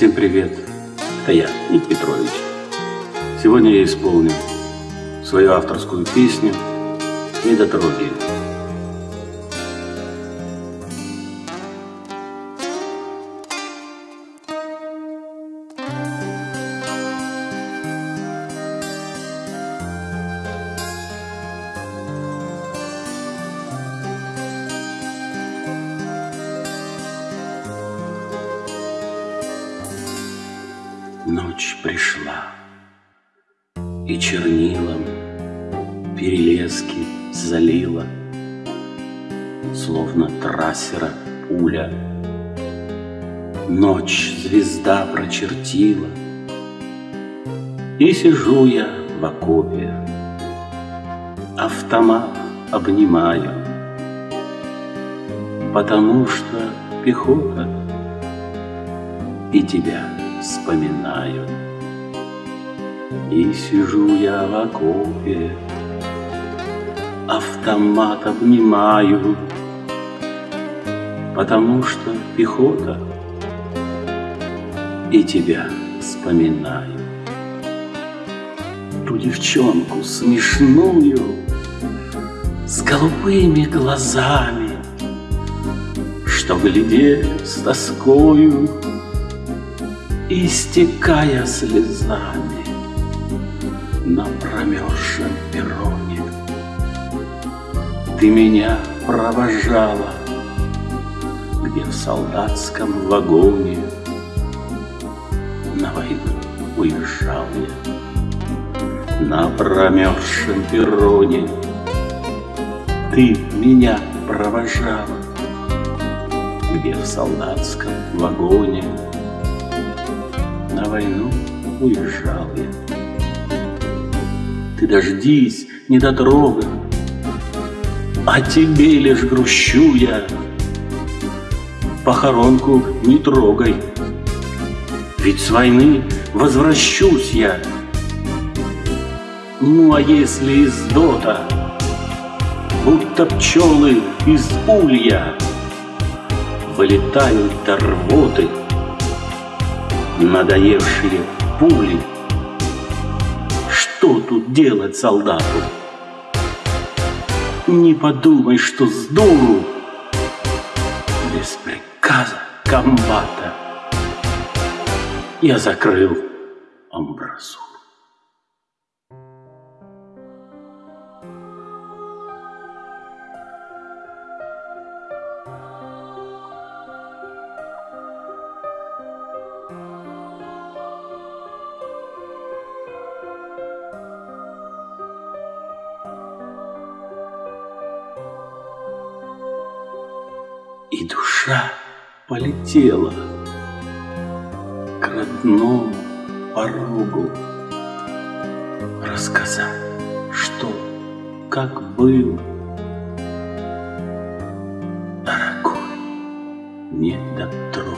Всем привет! Это я, Ник Петрович. Сегодня я исполню свою авторскую песню «Недотроги». Ночь пришла, и чернилом перелески залила, Словно трассера пуля. Ночь звезда прочертила, И сижу я в окопе, Автомат обнимаю, Потому что пехота и тебя вспоминаю. И сижу я в окопе, автомат обнимаю, Потому что пехота и тебя вспоминаю. Ту девчонку смешную с голубыми глазами, Что глядели с тоскою истекая слезами на промерзшем перроне. Ты меня провожала, где в солдатском вагоне на войну уезжал я. На промерзшем перроне ты меня провожала, где в солдатском вагоне на войну уезжал я. Ты дождись, недотрога, О тебе лишь грущу я. Похоронку не трогай, Ведь с войны возвращусь я. Ну а если из дота, Будто пчелы из улья, Вылетают до рвоты, надоевшие пули. Что тут делать солдату? Не подумай, что с дуру Без приказа комбата Я закрыл амбразуру. И душа полетела к родному порогу Рассказать, что, как было. Дорогой, не дотрогай.